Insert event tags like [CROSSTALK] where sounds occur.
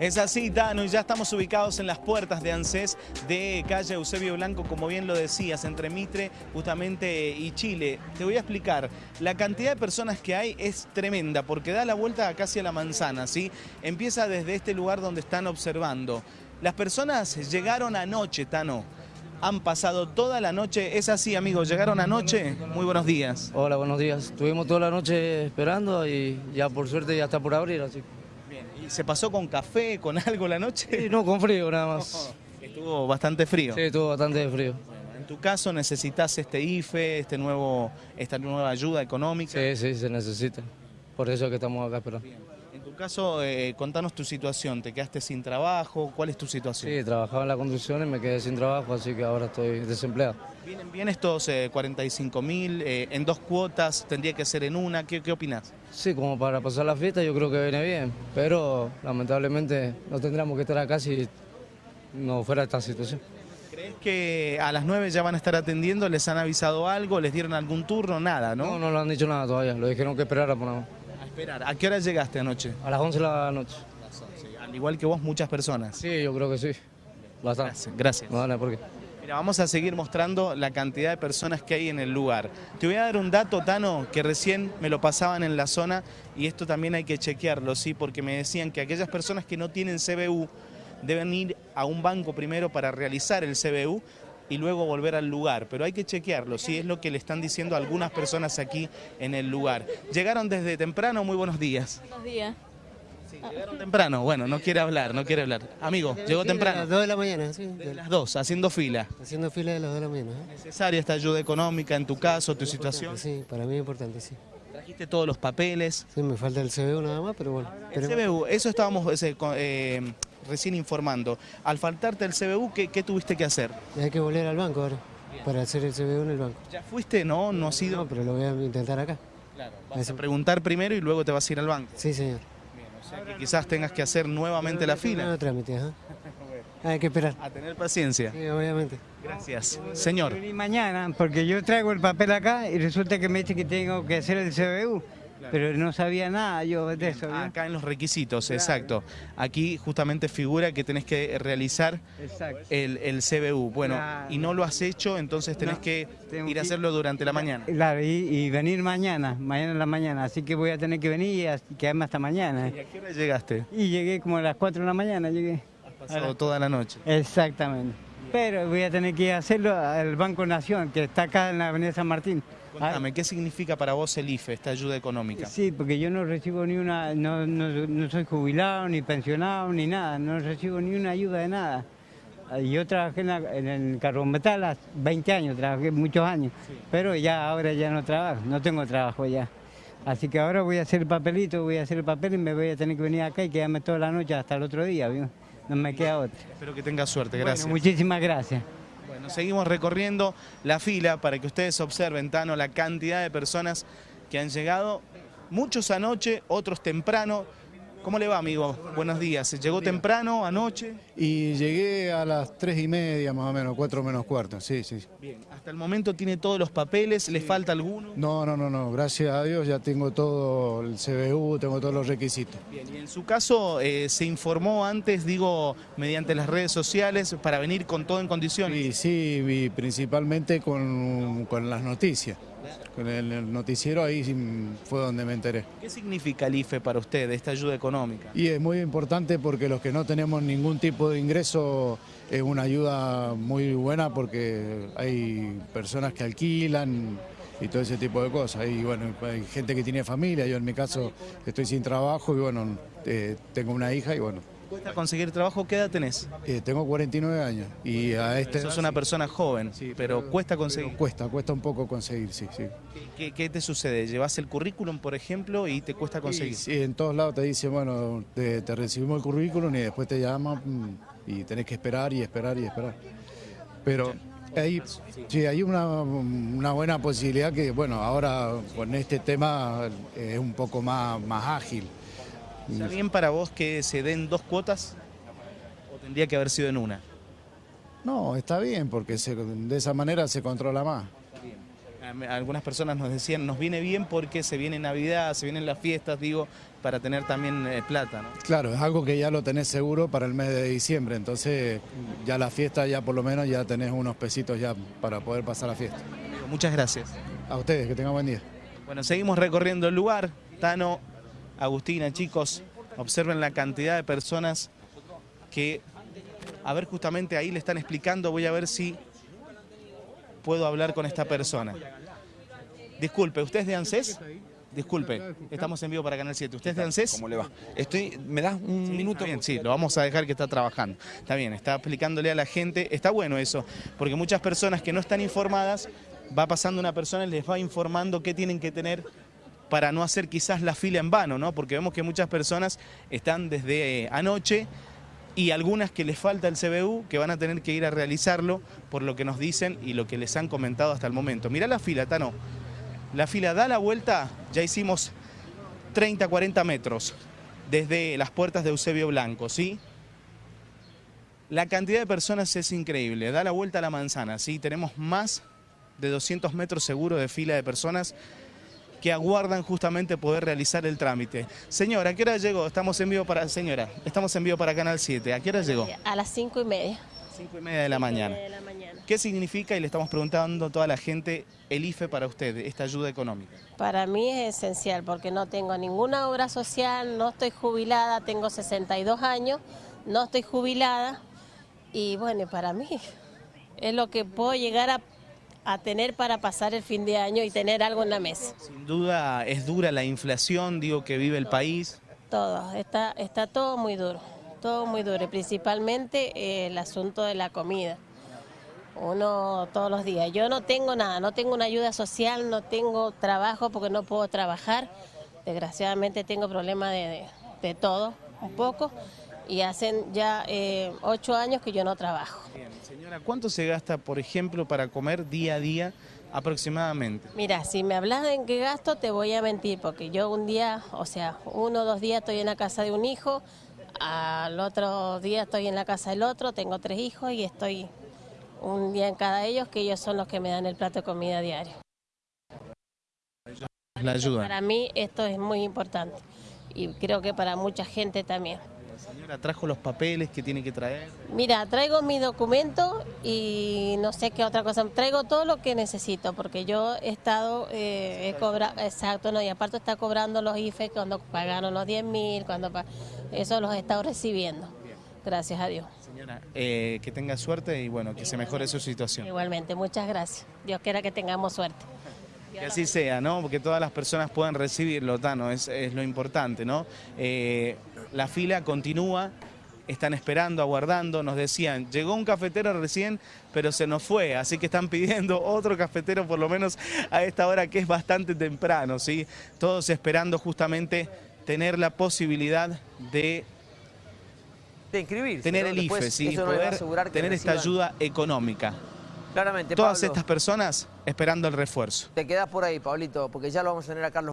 Es así, Tano, y ya estamos ubicados en las puertas de ANSES de calle Eusebio Blanco, como bien lo decías, entre Mitre justamente y Chile. Te voy a explicar, la cantidad de personas que hay es tremenda, porque da la vuelta casi a la manzana, ¿sí? Empieza desde este lugar donde están observando. Las personas llegaron anoche, Tano, han pasado toda la noche, es así amigos, llegaron anoche, muy buenos días. Hola, buenos días. Estuvimos toda la noche esperando y ya por suerte ya está por abrir, así. Bien, ¿y se pasó con café, con [LAUGHS] algo la noche? Sí, no, con frío nada más. Estuvo bastante frío. Sí, estuvo bastante frío. En tu caso necesitas este IFE, este nuevo, esta nueva ayuda económica. Sí, sí, se necesita. Por eso es que estamos acá esperando. Caso, eh, contanos tu situación. ¿Te quedaste sin trabajo? ¿Cuál es tu situación? Sí, trabajaba en la construcción y me quedé sin trabajo, así que ahora estoy desempleado. ¿Vienen bien estos 45 mil eh, en dos cuotas? ¿Tendría que ser en una? ¿Qué, qué opinas? Sí, como para pasar la fiesta yo creo que viene bien, pero lamentablemente no tendríamos que estar acá si no fuera esta situación. ¿Crees que a las 9 ya van a estar atendiendo? ¿Les han avisado algo? ¿Les dieron algún turno? Nada, ¿no? No, no lo han dicho nada todavía, lo dijeron que esperara por nada. A esperar. ¿A qué hora llegaste anoche? A las 11 de la noche. Al igual que vos, muchas personas. Sí, yo creo que sí. Bastante. Gracias. Gracias. No, no, ¿por qué? Mira, vamos a seguir mostrando la cantidad de personas que hay en el lugar. Te voy a dar un dato, Tano, que recién me lo pasaban en la zona y esto también hay que chequearlo, ¿sí? Porque me decían que aquellas personas que no tienen CBU deben ir a un banco primero para realizar el CBU y luego volver al lugar, pero hay que chequearlo, sí, es lo que le están diciendo algunas personas aquí en el lugar. Llegaron desde temprano, muy buenos días. Buenos días. Sí, llegaron temprano, bueno, no quiere hablar, no quiere hablar. Amigo, llegó temprano. A las 2 de la mañana, sí. Desde las dos, haciendo fila. Haciendo fila de las 2 de la mañana. ¿eh? ¿Necesaria esta ayuda económica en tu caso, tu situación? Sí, para mí es importante, sí. Trajiste todos los papeles. Sí, me falta el CBU nada más, pero bueno. El. CBU, eso estábamos ese, eh, recién informando. Al faltarte el CBU, ¿qué, qué tuviste que hacer? Hay que volver al banco ahora, para hacer el CBU en el banco. ¿Ya fuiste? No, no has ido. No, pero lo voy a intentar acá. Claro, vas a preguntar primero y luego te vas a ir al banco. Sí, señor. O sea, que quizás tengas que hacer nuevamente la fila. No trámite, ajá. [LAUGHS] Hay que esperar. A tener paciencia. Sí, obviamente. Gracias. Señor. Mañana, porque yo traigo el papel acá y resulta que me dice que tengo que hacer el CBU, pero no sabía nada yo de eso. ¿no? Acá en los requisitos, exacto. Aquí justamente figura que tenés que realizar el, el CBU. Bueno, Claro. y no lo has hecho, entonces tenés No, que ir a hacerlo durante la mañana. Claro, y, y venir mañana, mañana en la mañana, así que voy a tener que venir y quedarme hasta mañana. ¿Y a qué hora llegaste? Y llegué como a las 4 de la mañana, llegué. Pasado toda la noche. Exactamente. Pero voy a tener que hacerlo al Banco Nación, que está acá en la Avenida San Martín. Contame, ¿qué significa para vos el IFE, esta ayuda económica? Sí, porque yo no recibo ni una, no, no, no soy jubilado, ni pensionado, ni nada, no recibo ni una ayuda de nada. Ah, Yo trabajé en, la- en el carbón metal hace 20 años, trabajé muchos años, pero ya ahora ya no trabajo, no tengo trabajo ya. Así que ahora voy a hacer el papelito, voy a hacer el papel y me voy a tener que venir acá y quedarme toda la noche hasta el otro día, ¿vio? No me queda otra. Espero que tengas suerte, gracias. Bueno, muchísimas gracias. Bueno, seguimos recorriendo la fila para que ustedes observen, Tano, la cantidad de personas que han llegado. Muchos anoche, otros temprano. ¿Cómo le va, amigo? Buenos días. ¿Llegó temprano, anoche? Y llegué a las tres y media más o menos, cuatro menos cuarto, sí, sí. Bien. Hasta el momento tiene todos los papeles, ¿le falta alguno? No, no, no, no, gracias a Dios ya tengo todo el CBU, tengo todos los requisitos. Bien, y en su caso, eh, ¿se informó antes, digo, mediante las redes sociales, para venir con todo en condiciones? Sí, y principalmente con, con las noticias. Con el, noticiero ahí fue donde me enteré. ¿Qué significa el IFE para usted, esta ayuda económica? Y es muy importante porque los que no tenemos ningún tipo de ingreso es una ayuda muy buena porque hay personas que alquilan y todo ese tipo de cosas. Y bueno, hay gente que tiene familia, yo en mi caso estoy sin trabajo y bueno, eh, tengo una hija y bueno, ¿Cuesta conseguir trabajo? ¿Qué edad tenés? eh, tengo 49 años y a este... Sos una persona joven, pero cuesta conseguir. Cuesta, cuesta un poco conseguir, sí, sí. ¿Qué, qué te sucede? ¿Llevas el currículum, por ejemplo, y te cuesta conseguir? Sí, sí, en todos lados te dicen, bueno, te, te recibimos el currículum y después te llaman mm, y tenés que esperar y esperar y esperar. Pero hay, sí, hay una, una buena posibilidad que, bueno, ahora con este tema es un poco más, más ágil. ¿Está bien para vos que se den dos cuotas? ¿O tendría que haber sido en una? No, está bien porque se- de esa manera se controla más. Algunas personas nos decían, nos viene bien porque se viene Navidad, se vienen las fiestas, digo, para tener también eh, plata, ¿no? Claro, es algo que ya lo tenés seguro para el mes de diciembre, entonces ya la fiesta ya por lo menos ya tenés unos pesitos ya para poder pasar la fiesta. Muchas gracias. A ustedes, que tengan buen día. Bueno, seguimos recorriendo el lugar. Tano, Agustina, chicos, observen la cantidad de personas que, a ver, justamente ahí le están explicando, voy a ver si puedo hablar con esta persona. Disculpe, ¿usted es de ANSES? Disculpe, estamos en vivo para Canal 7. ¿Usted es de ANSES? ¿Cómo le va? Estoy, ¿Me das un Sí, minuto? está bien, sí, lo vamos a dejar que está trabajando. Está bien, está explicándole a la gente. Está bueno eso, porque muchas personas que no están informadas, va pasando una persona y les va informando qué tienen que tener para no hacer quizás la fila en vano, ¿no? Porque vemos que muchas personas están desde eh, anoche y algunas que les falta el CBU, que van a tener que ir a realizarlo por lo que nos dicen y lo que les han comentado hasta el momento. Mirá la fila, Tano. La fila da la vuelta, ya hicimos 30, 40 metros desde las puertas de Eusebio Blanco, ¿sí? La cantidad de personas es increíble, da la vuelta a la manzana, ¿sí? Tenemos más de 200 metros seguro de fila de personas que aguardan justamente poder realizar el trámite. Señora, ¿a qué hora llegó? Estamos en vivo para... Señora, estamos en vivo para Canal 7. ¿A qué hora llegó? A las cinco y media. Cinco y media de la mañana. De la mañana. ¿Qué significa, y le estamos preguntando a toda la gente, el IFE para usted, esta ayuda económica? Para mí es esencial porque no tengo ninguna obra social, no estoy jubilada, tengo 62 años, no estoy jubilada y bueno, para mí es lo que puedo llegar a, a tener para pasar el fin de año y tener algo en la mesa. Sin duda es dura la inflación, digo, que vive el país. Todo, está, está todo muy duro, todo muy duro, y principalmente eh, el asunto de la comida. Uno todos los días. Yo no tengo nada, no tengo una ayuda social, no tengo trabajo porque no puedo trabajar. Desgraciadamente tengo problemas de, de- de todo, un poco, y hacen ya eh, ocho años que yo no trabajo. Bien, señora, ¿cuánto se gasta, por ejemplo, para comer día a día aproximadamente? Mira, si me hablas de en qué gasto, te voy a mentir, porque yo un día, o sea, uno o dos días estoy en la casa de un hijo, al otro día estoy en la casa del otro, tengo tres hijos y estoy un día en cada de ellos, que ellos son los que me dan el plato de comida diario. La ayuda. Para mí esto es muy importante y creo que para mucha gente también. Señora, trajo los papeles que tiene que traer. Mira, traigo mi documento y no sé qué otra cosa. Traigo todo lo que necesito porque yo he estado, eh, he cobrado, exacto, no, y aparte está cobrando los IFE cuando pagaron los 10 mil, cuando eso los he estado recibiendo. Gracias a Dios. Señora, eh, que tenga suerte y bueno, que se mejore su situación. Igualmente, muchas gracias. Dios quiera que tengamos suerte. Que así sea, ¿no? Porque todas las personas puedan recibirlo, Tano, es, es lo importante, ¿no? Eh, la fila continúa, están esperando, aguardando, nos decían, llegó un cafetero recién, pero se nos fue, así que están pidiendo [LAUGHS] otro cafetero por lo menos a esta hora que es bastante temprano, ¿sí? Todos esperando justamente tener la posibilidad de de inscribirse. tener ¿no? el Después IFE, ¿sí? poder asegurar que tener esta ayuda económica. Claramente, Todas Pablo, estas personas esperando el refuerzo. Te quedás por ahí, Pablito, porque ya lo vamos a tener a Carlos.